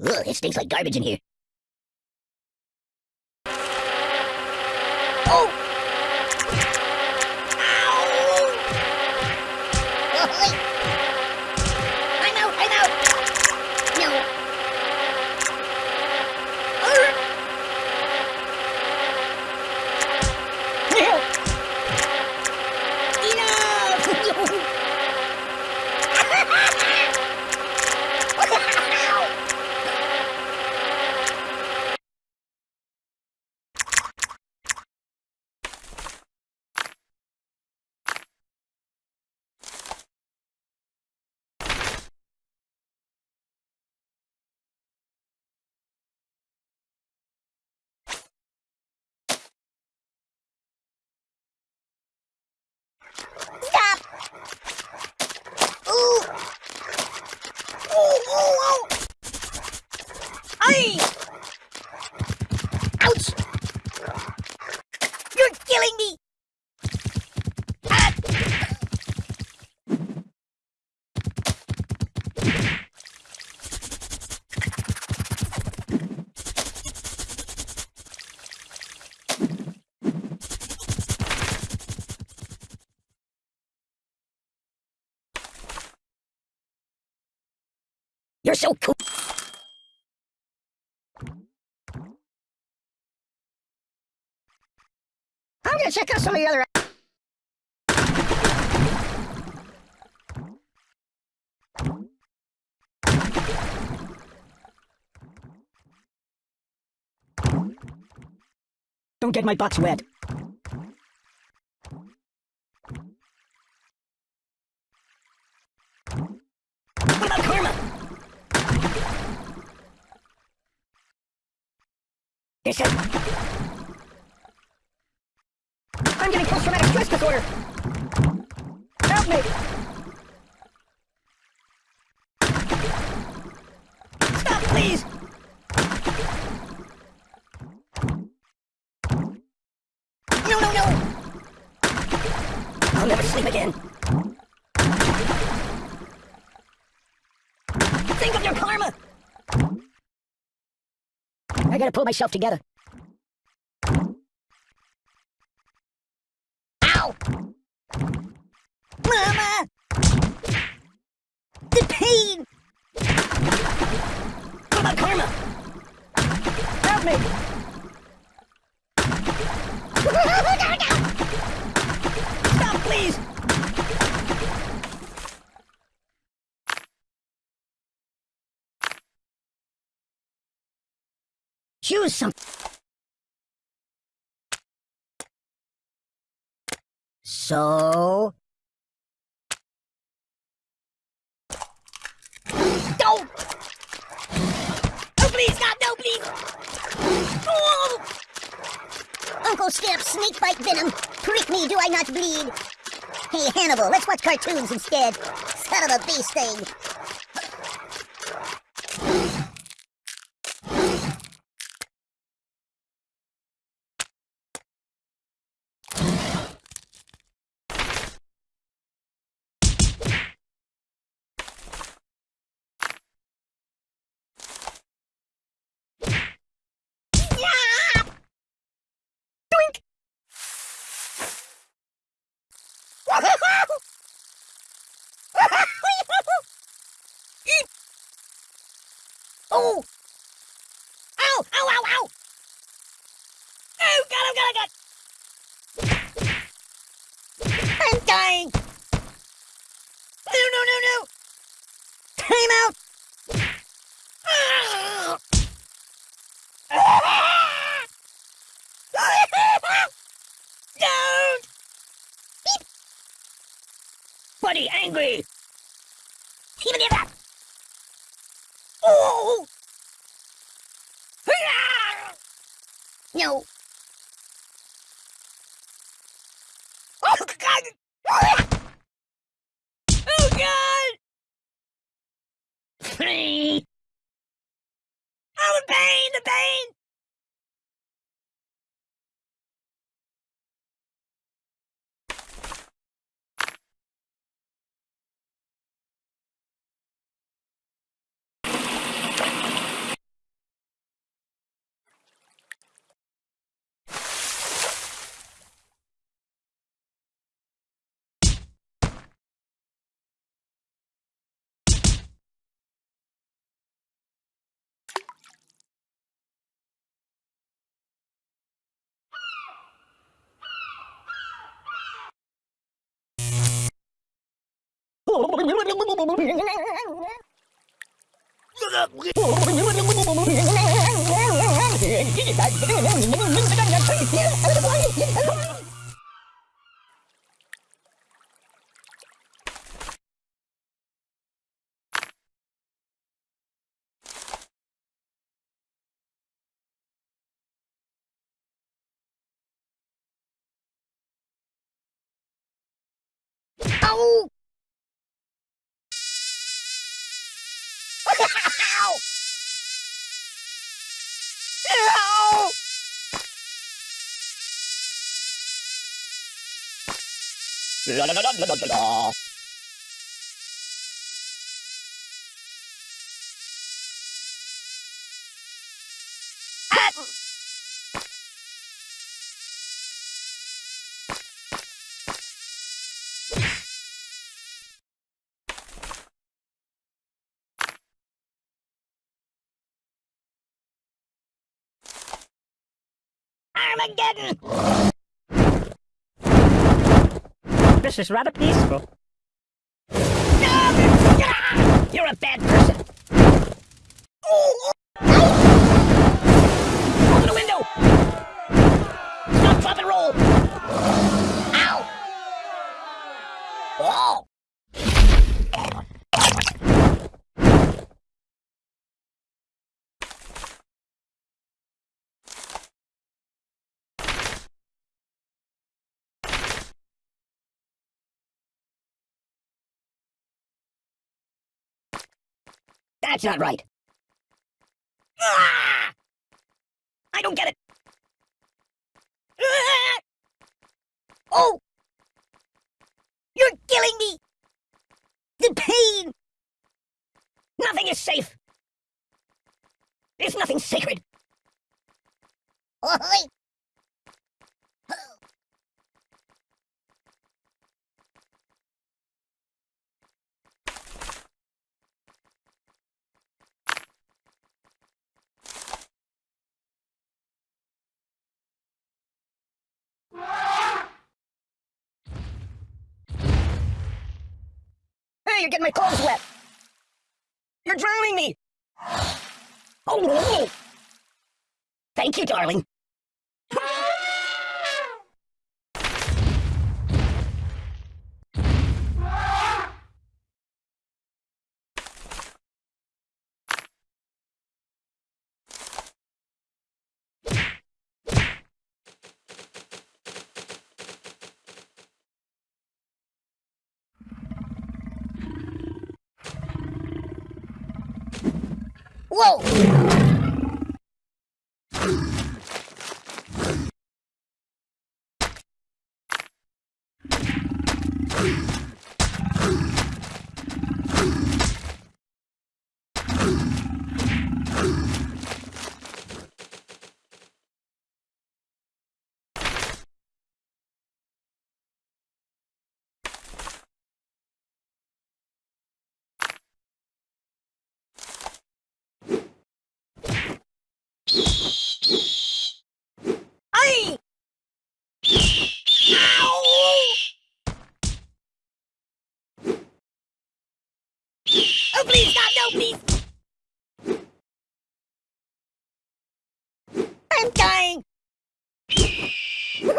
Ugh, it stinks like garbage in here. Oh! Ow! Oh, I'm out, I'm out! No. Enough! Stop! Ooh! Ooh, ooh, ooh! Ay! Ouch! You're killing me! Ah! You're so cool. I'm gonna check out some of the other. Don't get my box wet. I'm getting post-traumatic stress disorder! Help me! Stop, please! No, no, no! I'll never sleep again. I gotta pull myself together. Ow! Mama! The pain! What about karma? Help me! Stop, please! Choose some. So. Don't! Oh, please, God, no, please! Oh! Uncle Skip, snake bite venom. Prick me, do I not bleed? Hey, Hannibal, let's watch cartoons instead. Son of a bee sting. Oh! Ow! Ow! Ow! Ow! Oh, God! Oh, God! Oh, God! I'm dying! No! No! No! No! Time out! Don't! Beep. Buddy, angry! Even if that! Oh! Ow! Armageddon! This is rather peaceful. You're a bad person. Open the window! Stop, drop, and roll! Ow! Oh! That's not right. Ah! I don't get it. Ah! Oh! You're killing me! The pain! Nothing is safe. There's nothing sacred. Oi! You're getting my clothes wet. You're drowning me. Oh. Thank you, darling. Whoa!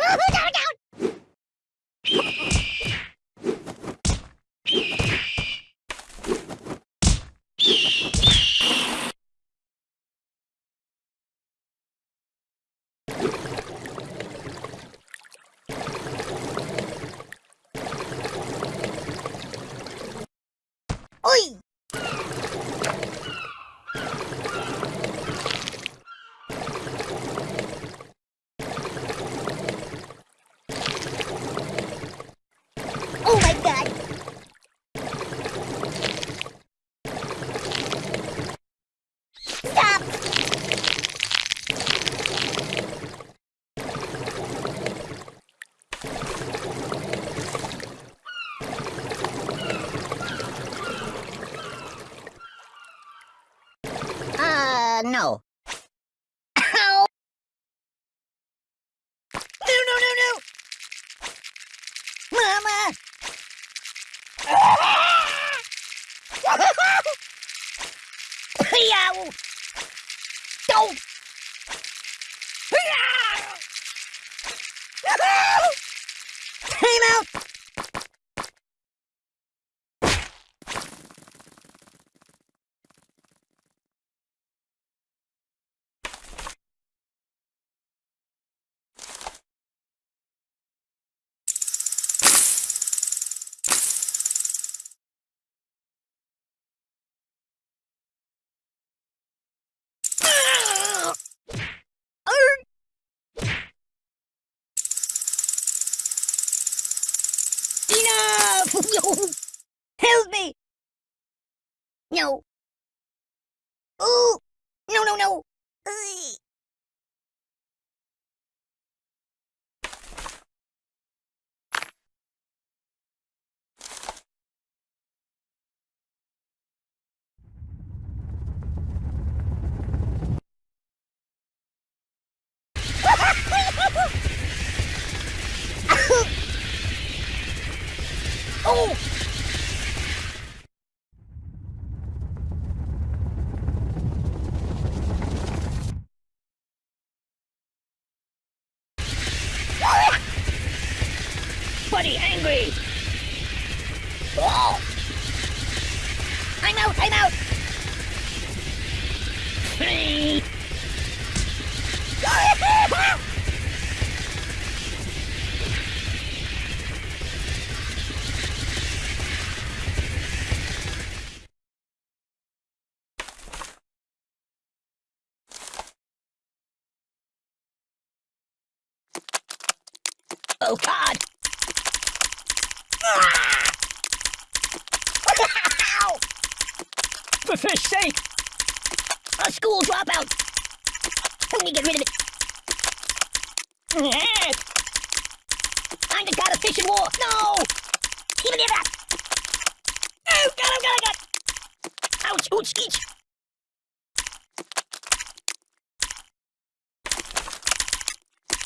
うじゃ Uh, no. Ow! No, no, no, no! Mama! Yow! Help me! No. Ooh! No, no, no! Oh! Oh God! For fish sake! A school dropout! Help me get rid of it! Yeah. I'm the god of fish and war! No! Even that! Oh God! Oh God! Oh God! Ouch! Ouch! Each!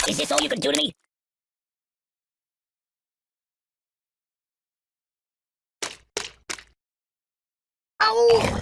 Is this all you can do to me? Oh!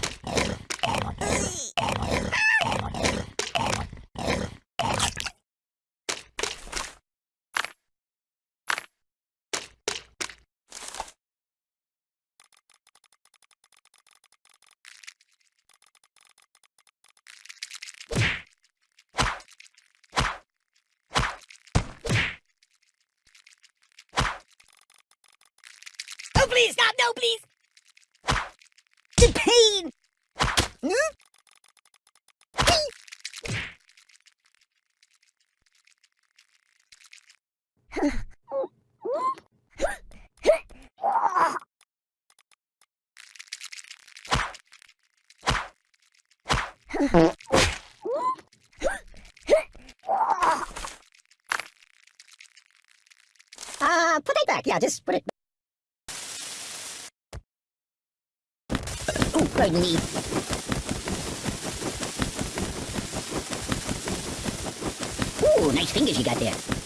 Oh, please, God, no, please! The pain! Hmm? Uh, put it back. Yeah, just put it me. Ooh, nice fingers you got there.